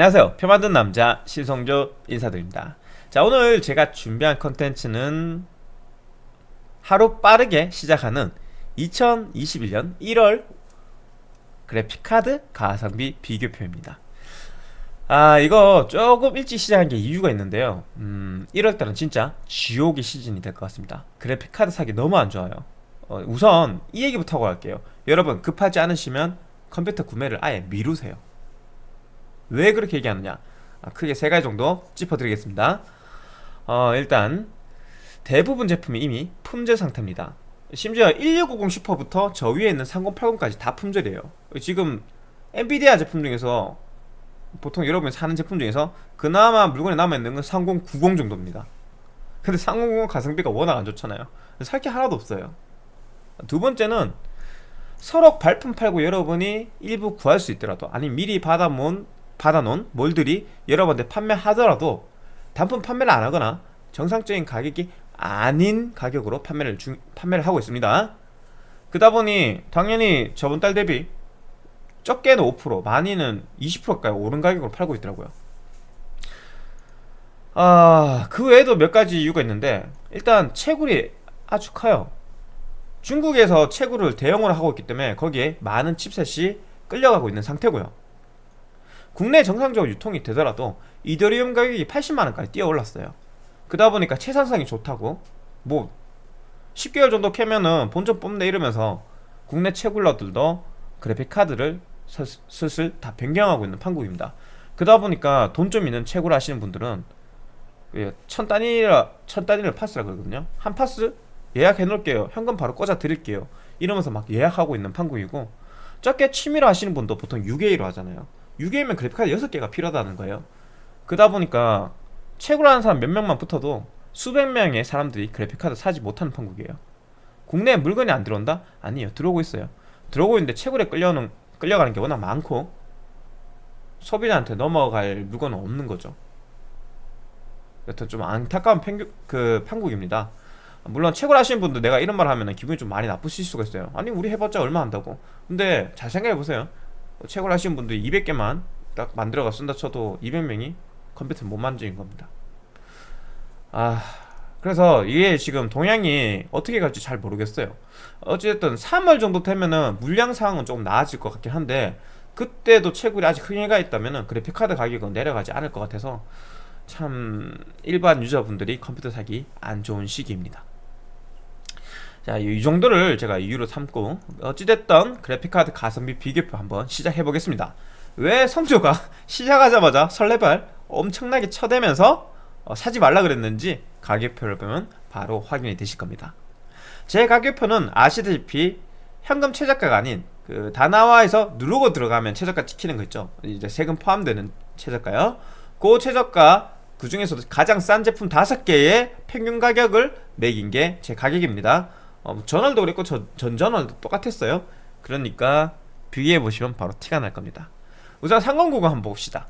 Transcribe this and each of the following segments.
안녕하세요. 표 만든 남자 신성조 인사드립니다. 자 오늘 제가 준비한 컨텐츠는 하루 빠르게 시작하는 2021년 1월 그래픽카드 가성비 비교표입니다. 아 이거 조금 일찍 시작한 게 이유가 있는데요. 음 1월달은 진짜 지옥의 시즌이 될 것 같습니다. 그래픽카드 사기 너무 안 좋아요. 어, 우선 이 얘기부터 하고 갈게요. 여러분 급하지 않으시면 컴퓨터 구매를 아예 미루세요 왜 그렇게 얘기하느냐? 아, 크게 세 가지 정도 짚어드리겠습니다. 어, 일단 대부분 제품이 이미 품절 상태입니다. 심지어 1650 슈퍼부터 저 위에 있는 3080까지 다 품절이에요. 지금 엔비디아 제품 중에서 보통 여러분이 사는 제품 중에서 그나마 물건이 남아있는 건 3090 정도입니다. 근데 3090 가성비가 워낙 안 좋잖아요. 살 게 하나도 없어요. 두 번째는 서로 발품 팔고 여러분이 일부 구할 수 있더라도 아니 미리 받아놓은 받아놓은 몰들이 여러분한테 판매하더라도 단품 판매를 안 하거나 정상적인 가격이 아닌 가격으로 판매를 중, 판매를 하고 있습니다. 그다 보니 당연히 저번 달 대비 적게는 5% 많이는 20%까지 오른 가격으로 팔고 있더라고요. 아, 그 외에도 몇 가지 이유가 있는데 일단 채굴이 아주 커요. 중국에서 채굴을 대형으로 하고 있기 때문에 거기에 많은 칩셋이 끌려가고 있는 상태고요. 국내 정상적으로 유통이 되더라도 이더리움 가격이 80만원까지 뛰어 올랐어요. 그러다 보니까 채산성이 좋다고. 뭐 10개월 정도 캐면은 본전 뽑네 이러면서 국내 채굴러들도 그래픽카드를 슬슬 다 변경하고 있는 판국입니다. 그러다 보니까 돈 좀 있는 채굴 하시는 분들은 예, 천 단위라 천 단위를 파스라 그러거든요. 한 파스 예약해 놓을게요. 현금 바로 꽂아 드릴게요. 이러면서 막 예약하고 있는 판국이고 적게 취미로 하시는 분도 보통 6A로 하잖아요 6A면 그래픽카드 6개가 필요하다는 거예요. 그러다 보니까 채굴하는 사람 몇 명만 붙어도 수백 명의 사람들이 그래픽카드 사지 못하는 판국이에요. 국내에 물건이 안 들어온다? 아니에요. 들어오고 있어요. 들어오고 있는데 채굴에 끌려오는, 끌려가는 게 워낙 많고 소비자한테 넘어갈 물건은 없는 거죠. 여튼 좀 안타까운 팽규, 그 판국입니다. 물론 채굴 하시는 분들 내가 이런 말 하면 기분이 좀 많이 나쁘실 수가 있어요. 아니 우리 해봤자 얼마 한다고. 근데 잘 생각해보세요 채굴 하시는 분들이 200개만 딱 만들어가 쓴다 쳐도 200명이 컴퓨터 못 만지는 겁니다. 아 그래서 이게 지금 동향이 어떻게 갈지 잘 모르겠어요. 어쨌든 3월 정도 되면은 물량 상황은 조금 나아질 것 같긴 한데 그때도 채굴이 아직 흥해가 있다면은 그래픽카드 가격은 내려가지 않을 것 같아서 참 일반 유저분들이 컴퓨터 사기 안 좋은 시기입니다 자, 이 정도를 제가 이유로 삼고 어찌됐던 그래픽카드 가성비 비교표 한번 시작해 보겠습니다. 왜 성조가 시작하자마자 설레발 엄청나게 쳐대면서 어, 사지 말라 그랬는지 가격표를 보면 바로 확인이 되실 겁니다. 제 가격표는 아시다시피 현금 최저가가 아닌 그 다나와에서 누르고 들어가면 최저가 찍히는 거 있죠. 이제 세금 포함되는 최저가요. 그 최저가 그 중에서도 가장 싼 제품 5개의 평균 가격을 매긴 게 제 가격입니다 어, 뭐 전월도 그랬고 저, 전전월도 똑같았어요. 그러니까 비교해 보시면 바로 티가 날 겁니다. 우선 상급 구간 한번 봅시다.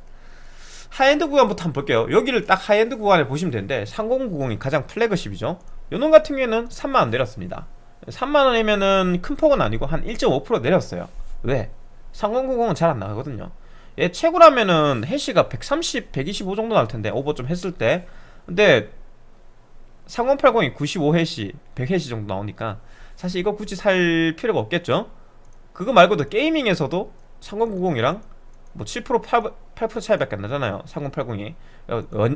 하이엔드 구간부터 한번 볼게요. 여기를 딱 하이엔드 구간에 보시면 되는데 3090이 가장 flagship이죠. 요놈 같은 경우에는 3만원 내렸습니다. 3만원이면은 큰 폭은 아니고 한 1.5% 내렸어요. 왜? 3090은 잘 안 나가거든요. 얘 최고라면은 해시가 130, 125 정도 나올 텐데 오버 좀 했을 때. 근데 3080이 95해시 100해시 정도 나오니까 사실 이거 굳이 살 필요가 없겠죠? 그거 말고도 게이밍에서도 3090이랑 뭐 7% 8%, 8% 차이밖에 안 나잖아요 3080이.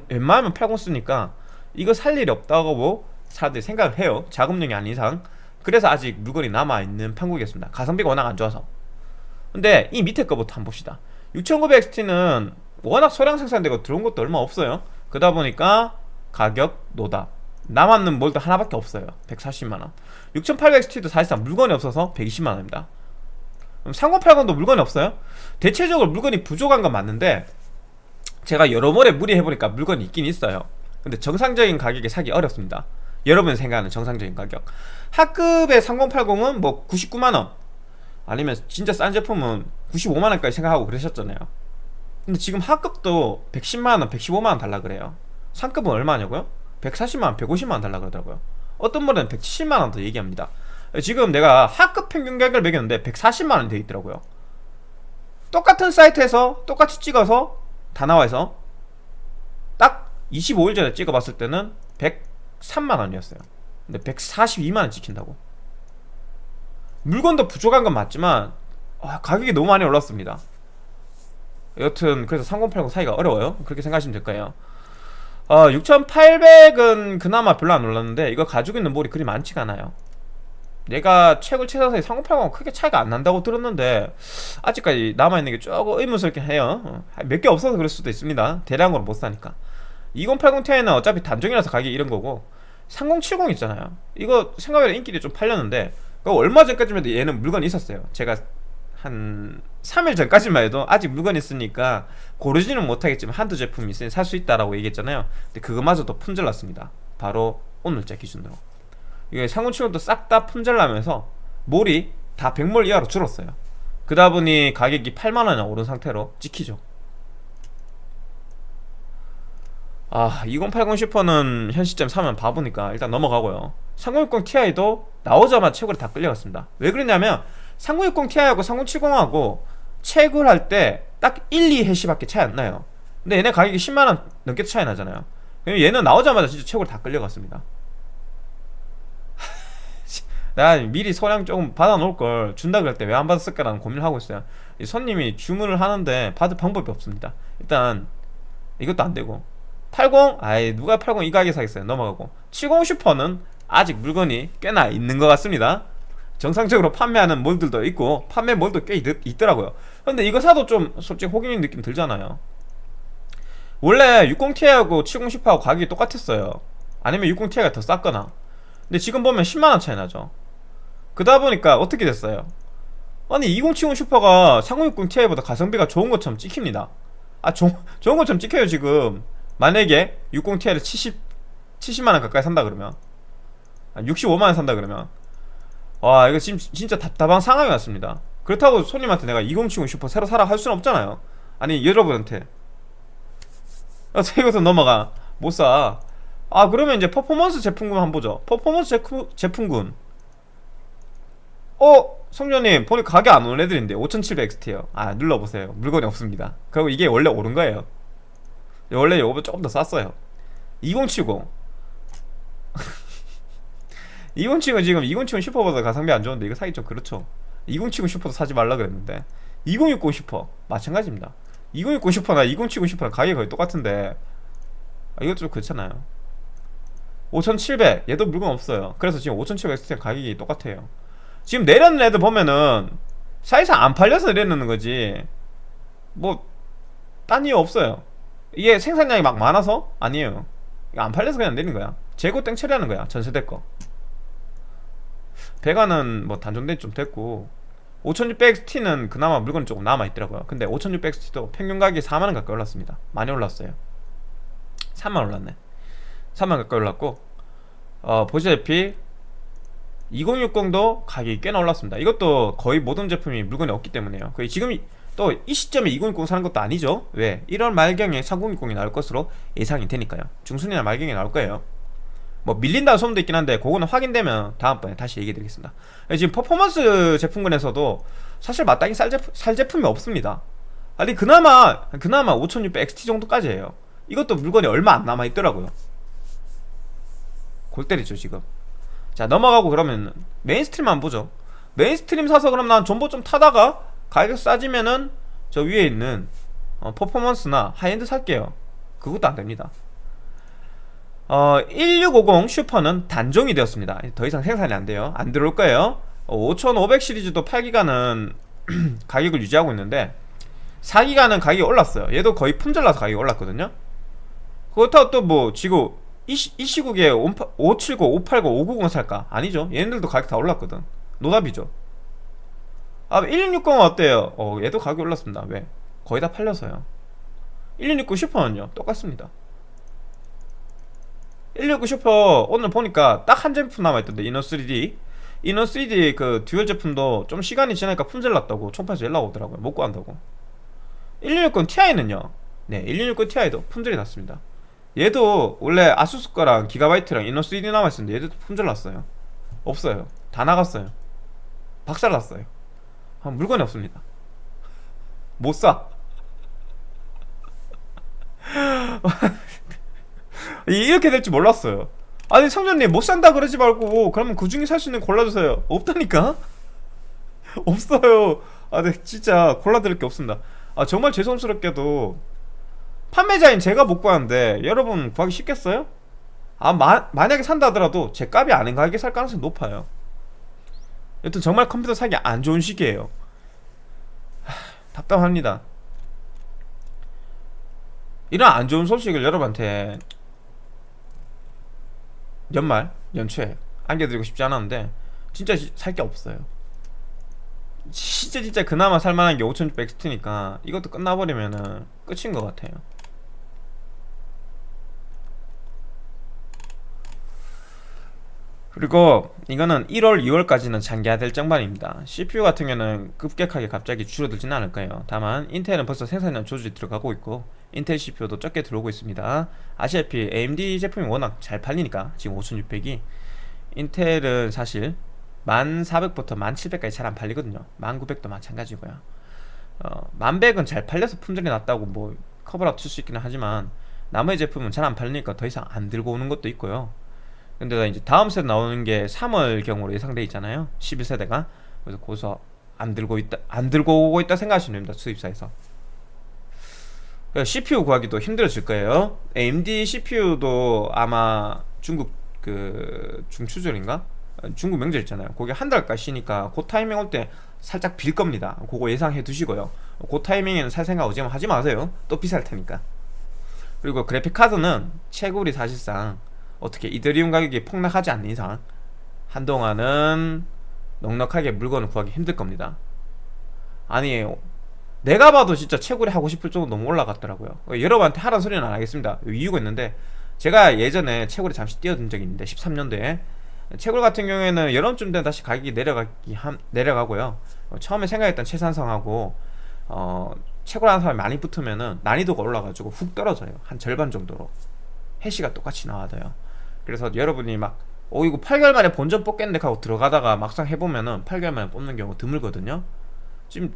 웬만하면 80 쓰니까 이거 살 일이 없다고 사람들이 생각을 해요 자금력이 아닌 이상. 그래서 아직 물건이 남아있는 판국이었습니다. 가성비가 워낙 안 좋아서. 근데 이 밑에 거부터 한번 봅시다. 6900XT는 워낙 소량 생산되고 들어온 것도 얼마 없어요. 그러다 보니까 가격 노답 남았는 몰드 하나밖에 없어요. 140만원. 6800XT도 사실상 물건이 없어서 120만원입니다. 3080도 물건이 없어요? 대체적으로 물건이 부족한 건 맞는데 제가 여러모로 무리해보니까 물건이 있긴 있어요. 근데 정상적인 가격에 사기 어렵습니다. 여러분이 생각하는 정상적인 가격. 하급의 3080은 뭐 99만원. 아니면 진짜 싼 제품은 95만원까지 생각하고 그러셨잖아요. 근데 지금 하급도 110만원, 115만원 달라 그래요. 상급은 얼마냐고요? 140만원, 150만원 달라 그러더라고요. 어떤 분은 170만원 더 얘기합니다. 지금 내가 하급 평균 가격을 매겼는데 140만원 돼 있더라고요. 똑같은 사이트에서 똑같이 찍어서 다 나와서 딱 25일 전에 찍어봤을 때는 103만 원이었어요. 근데 142만 원 찍힌다고. 물건도 부족한 건 맞지만 아, 가격이 너무 많이 올랐습니다. 여튼 그래서 3080 사기가 어려워요. 그렇게 생각하시면 될 거예요 어, 6800은 그나마 별로 안 올랐는데 이거 가지고 있는 몰이 그리 많지가 않아요. 내가 최고 최상사의 3080은 크게 차이가 안 난다고 들었는데 아직까지 남아있는 게 조금 의문스럽게 해요. 어, 몇개 없어서 그럴 수도 있습니다. 대량으로 못 사니까. 2080 Ti는 어차피 단종이라서 가격이 이런 거고 3070 있잖아요. 이거 생각보다 인기가 좀 팔렸는데 얼마 전까지만 해도 얘는 물건이 있었어요. 제가 한 3일 전까지만 해도 아직 물건이 있으니까 고르지는 못하겠지만 한두 제품이 있으니 살 수 있다라고 얘기했잖아요. 근데 그거마저도 품절났습니다. 바로 오늘자 기준으로. 이게 상온 치원도 싹 다 품절나면서 몰이 다 100몰 이하로 줄었어요. 그러다 보니 가격이 8만원이나 오른 상태로 찍히죠. 아 2080 슈퍼는 현 시점 사면 바보니까 일단 넘어가고요. 3060 Ti도 나오자마자 채굴이 다 끌려갔습니다. 왜 그러냐면 3060 Ti하고 3070하고 채굴 할때 딱 1, 2 해시밖에 차이 안 나요. 근데 얘네 가격이 10만원 넘게 차이 나잖아요. 얘는 나오자마자 진짜 채굴 다 끌려갔습니다. 나 미리 소량 조금 받아놓을 걸 준다 그럴 때 왜 안 받았을까라는 고민을 하고 있어요. 손님이 주문을 하는데 받을 방법이 없습니다. 일단 이것도 안 되고. 80? 아이 누가 80 이 가격에 사겠어요? 넘어가고. 70 슈퍼는 아직 물건이 꽤나 있는 것 같습니다 정상적으로 판매하는 몰들도 있고 판매 몰도 꽤 있, 더라고요. 근데 이거 사도 좀 솔직히 호기심 느낌 들잖아요. 원래 60ti하고 70 슈퍼하고 가격이 똑같았어요. 아니면 60ti가 더 쌌거나. 근데 지금 보면 10만원 차이 나죠. 그러다 보니까 어떻게 됐어요? 아니 2070 슈퍼가 3060 Ti보다 가성비가 좋은 것처럼 찍힙니다. 아 조, 좋은 것처럼 찍혀요 지금. 만약에 60 Ti를 70 70만원 가까이 산다 그러면. 65만원 산다 그러면 와 이거 지금 진짜 답답한 상황이 왔습니다. 그렇다고 손님한테 내가 2070 슈퍼 새로 사라 할 수는 없잖아요. 아니 여러분한테. 아, 이것도 넘어가. 못사. 아 그러면 이제 퍼포먼스 제품군 한번 보죠. 퍼포먼스 제품, 제품군. 어? 성전님 보니 가격 안 오른 애들인데 5700XT요. 아 눌러보세요. 물건이 없습니다. 그리고 이게 원래 오른 거예요. 원래 이거보다 조금 더 쌌어요. 2070 2070은 지금 2070 슈퍼보다 가성비 안 좋은데 이거 사기 좀 그렇죠. 2070 슈퍼도 사지 말라 그랬는데 2060 슈퍼 마찬가지입니다. 2060 슈퍼나 2070 슈퍼랑 가격이 거의 똑같은데 아, 이것도 좀 그렇잖아요. 5700 얘도 물건 없어요. 그래서 지금 5700XT 가격이 똑같아요. 지금 내려는 애들 보면은 사실상 안 팔려서 내려놓는 거지 뭐 딴 이유 없어요. 이게 생산량이 막 많아서? 아니에요. 안 팔려서 그냥 내린 거야. 재고 땡 처리하는 거야. 전세대 거 배가는 뭐 단종된 좀 됐고 5600XT는 그나마 물건이 조금 남아있더라고요. 근데 5600XT도 평균 가격이 4만원 가까이 올랐습니다. 많이 올랐어요. 3만 올랐네. 3만 가까이 올랐고 어, 보시다시피 2060도 가격이 꽤나 올랐습니다. 이것도 거의 모든 제품이 물건이 없기 때문에요. 거의 지금 또 이 시점에 2060 사는 것도 아니죠? 왜? 1월 말경에 3060이 나올 것으로 예상이 되니까요. 중순이나 말경에 나올 거예요 뭐 밀린다는 소문도 있긴 한데 그거는 확인되면 다음번에 다시 얘기해 드리겠습니다. 지금 퍼포먼스 제품군에서도 사실 마땅히 살, 제품, 살 제품이 없습니다. 아니 그나마 그나마 5600XT 정도까지예요. 이것도 물건이 얼마 안 남아있더라고요. 골 때리죠 지금. 자 넘어가고 그러면 mainstream 함 보죠. mainstream 사서 그럼 난 존버 좀 타다가 가격 싸지면은 저 위에 있는 어, 퍼포먼스나 하이엔드 살게요. 그것도 안됩니다 어, 1650 슈퍼는 단종이 되었습니다. 더 이상 생산이 안 돼요. 안 들어올 거예요. 어, 5500 시리즈도 8기가는 가격을 유지하고 있는데 4기가는 가격이 올랐어요. 얘도 거의 품절나서 가격이 올랐거든요. 그렇다고 또 뭐 지금 이, 시, 이 시국에 570, 580, 590 살까? 아니죠. 얘네들도 가격 다 올랐거든. 노답이죠. 아 1660은 어때요? 어 얘도 가격이 올랐습니다. 왜? 거의 다 팔려서요. 1660 슈퍼는요? 똑같습니다 169 슈퍼 오늘 보니까 딱 한 제품 남아있던데 이너3D 이너3D 그 듀얼 제품도 좀 시간이 지나니까 품절 났다고 총판에서 연락 오더라고요. 못 구한다고. 1660 Ti는요? 네1660 Ti도 품절이 났습니다. 얘도 원래 아수스 거랑 기가바이트랑 이너3D 남아있었는데 얘도 품절 났어요. 없어요. 다 나갔어요. 박살 났어요. 아, 물건이 없습니다. 못사 이렇게 될 줄 몰랐어요. 아니 성전님 못 산다 그러지 말고 그러면 그 중에 살 수 있는 거 골라주세요. 없다니까? 없어요. 아 네, 진짜 골라드릴 게 없습니다. 아 정말 죄송스럽게도 판매자인 제가 못 구하는데 여러분 구하기 쉽겠어요? 아 마, 만약에 산다 하더라도 제 값이 아닌 가격에 살 가능성이 높아요. 여튼 정말 컴퓨터 사기 안 좋은 시기예요. 하, 답답합니다. 이런 안 좋은 소식을 여러분한테 연말 연초에 안겨드리고 싶지 않았는데 진짜 살 게 없어요. 진짜 진짜 그나마 살만한 게 5600XT니까 이것도 끝나버리면은 끝인 것 같아요. 그리고 이거는 1월, 2월까지는 장기화 될 정반입니다. CPU 같은 경우는 급격하게 갑자기 줄어들지는 않을 거예요. 다만 인텔은 벌써 생산량 조절이 들어가고 있고 인텔 CPU도 적게 들어오고 있습니다. 아시다시피 AMD 제품이 워낙 잘 팔리니까 지금 5600이. 인텔은 사실 1400부터 1700까지 잘 안 팔리거든요. 1900도 마찬가지고요. 어, 1100은 잘 팔려서 품질이 낮다고 뭐 커버라고 칠수 있기는 하지만 나머지 제품은 잘 안 팔리니까 더 이상 안 들고 오는 것도 있고요. 근데 이제 다음 세대 나오는 게 3월 경으로 예상돼 있잖아요. 11세대가. 그래서 고서 안 들고 있다 안 들고 오고 있다 생각하시면 됩니다. 수입사에서 CPU 구하기도 힘들어질 거예요. AMD CPU도 아마 중국 그 중추절인가? 중국 명절 있잖아요. 거기 한 달까지 쉬니까 그 타이밍 올 때 살짝 빌 겁니다. 그거 예상해 두시고요. 그 타이밍에는 살 생각 오지만 하지 마세요. 또 비쌀 테니까. 그리고 그래픽카드는 채굴이 사실상 어떻게 이더리움 가격이 폭락하지 않는 이상 한동안은 넉넉하게 물건을 구하기 힘들 겁니다. 아니 내가 봐도 진짜 채굴이 하고 싶을 정도 너무 올라갔더라고요. 여러분한테 하라는 소리는 안 하겠습니다. 이유가 있는데 제가 예전에 채굴에 잠시 뛰어든 적이 있는데 13년도에. 채굴 같은 경우에는 여름쯤 되면 다시 가격이 내려가기 함, 내려가고요. 어, 처음에 생각했던 최산성하고 어, 채굴하는 사람이 많이 붙으면은 난이도가 올라가지고 훅 떨어져요. 한 절반 정도로. 해시가 똑같이 나와도요. 그래서 여러분이 막 어, 이거 8개월 만에 본전 뽑겠는데 하고 들어가다가 막상 해보면은 8개월 만에 뽑는 경우 드물거든요. 지금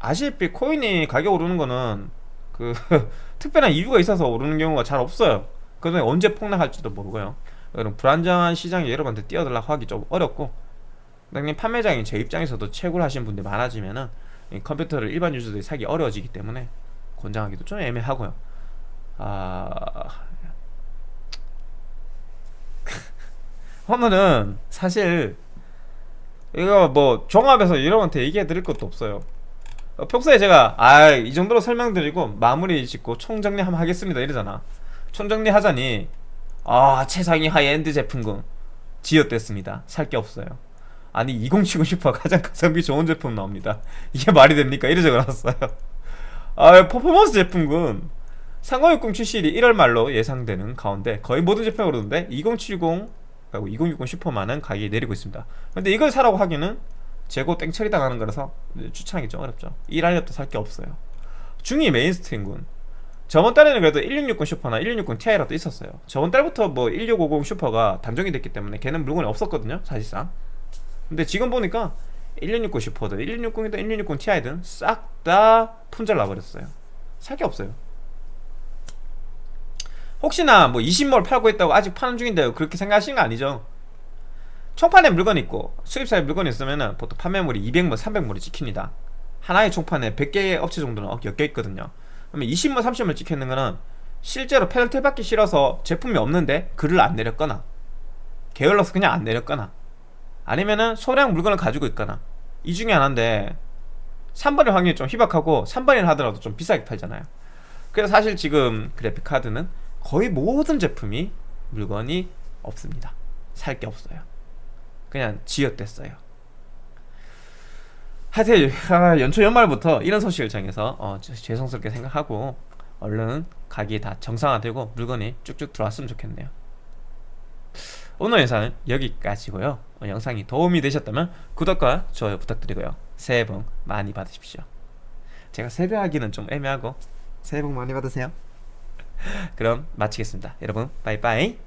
아시다시피 코인이 가격 오르는 거는 그 특별한 이유가 있어서 오르는 경우가 잘 없어요. 그다음에 언제 폭락할지도 모르고요. 그럼 불안정한 시장에 여러분한테 뛰어들라고 하기 좀 어렵고 당연히 판매장인 제 입장에서도 채굴 하신 분들이 많아지면은 컴퓨터를 일반 유저들이 사기 어려워지기 때문에 권장하기도 좀 애매하고요. 아... 오늘은 사실 이거 뭐 종합해서 여러분한테 얘기해 드릴 것도 없어요. 어, 평소에 제가 아 이 정도로 설명드리고 마무리 짓고 총정리 한번 하겠습니다. 이러잖아. 총정리 하자니 아 최상위 하이엔드 제품군. 지읒됐습니다. 살 게 없어요. 아니 2070 슈퍼 가장 가성비 좋은 제품 나옵니다. 이게 말이 됩니까? 이래 적어놨어요. 아 퍼포먼스 제품군. 3060 출시일이 1월 말로 예상되는 가운데 거의 모든 제품이 오르는데 2070 그리고 2060 슈퍼만은 가격이 내리고 있습니다. 근데 이걸 사라고 하기는 재고 땡처리 당하는 거라서 추천하기 좀 어렵죠. 이 라인업도 살 게 없어요. 중위 mainstream군. 저번 달에는 그래도 1660 슈퍼나 1660 Ti라도 있었어요. 저번 달부터 뭐 1650 슈퍼가 단종이 됐기 때문에 걔는 물건이 없었거든요 사실상. 근데 지금 보니까 1660 슈퍼든 1660이든 1660 Ti든 싹 다 품절 나버렸어요. 살 게 없어요. 혹시나 뭐 20몰 팔고 있다고 아직 파는 중인데 그렇게 생각하시는 거 아니죠 총판에 물건이 있고 수입사에 물건이 있으면 보통 판매물이 200몰, 300몰이 찍힙니다. 하나의 총판에 100개의 업체 정도는 엮여 있거든요. 그러면 20몰, 30몰 찍혀있는 거는 실제로 페널티 받기 싫어서 제품이 없는데 글을 안 내렸거나 게을러서 그냥 안 내렸거나 아니면은 소량 물건을 가지고 있거나 이 중에 하나인데 3번의 확률이 좀 희박하고 3번이라 하더라도 좀 비싸게 팔잖아요. 그래서 사실 지금 그래픽카드는 거의 모든 제품이 물건이 없습니다. 살 게 없어요 그냥 지읒됐어요. 하여튼 아, 연초 연말부터 이런 소식을 정해서 어, 죄송스럽게 생각하고 얼른 가격이 다 정상화되고 물건이 쭉쭉 들어왔으면 좋겠네요. 오늘 영상은 여기까지고요. 어, 영상이 도움이 되셨다면 구독과 좋아요 부탁드리고요. 새해 복 많이 받으십시오. 제가 세배하기는 좀 애매하고. 새해 복 많이 받으세요. 그럼 마치겠습니다. 여러분 빠이빠이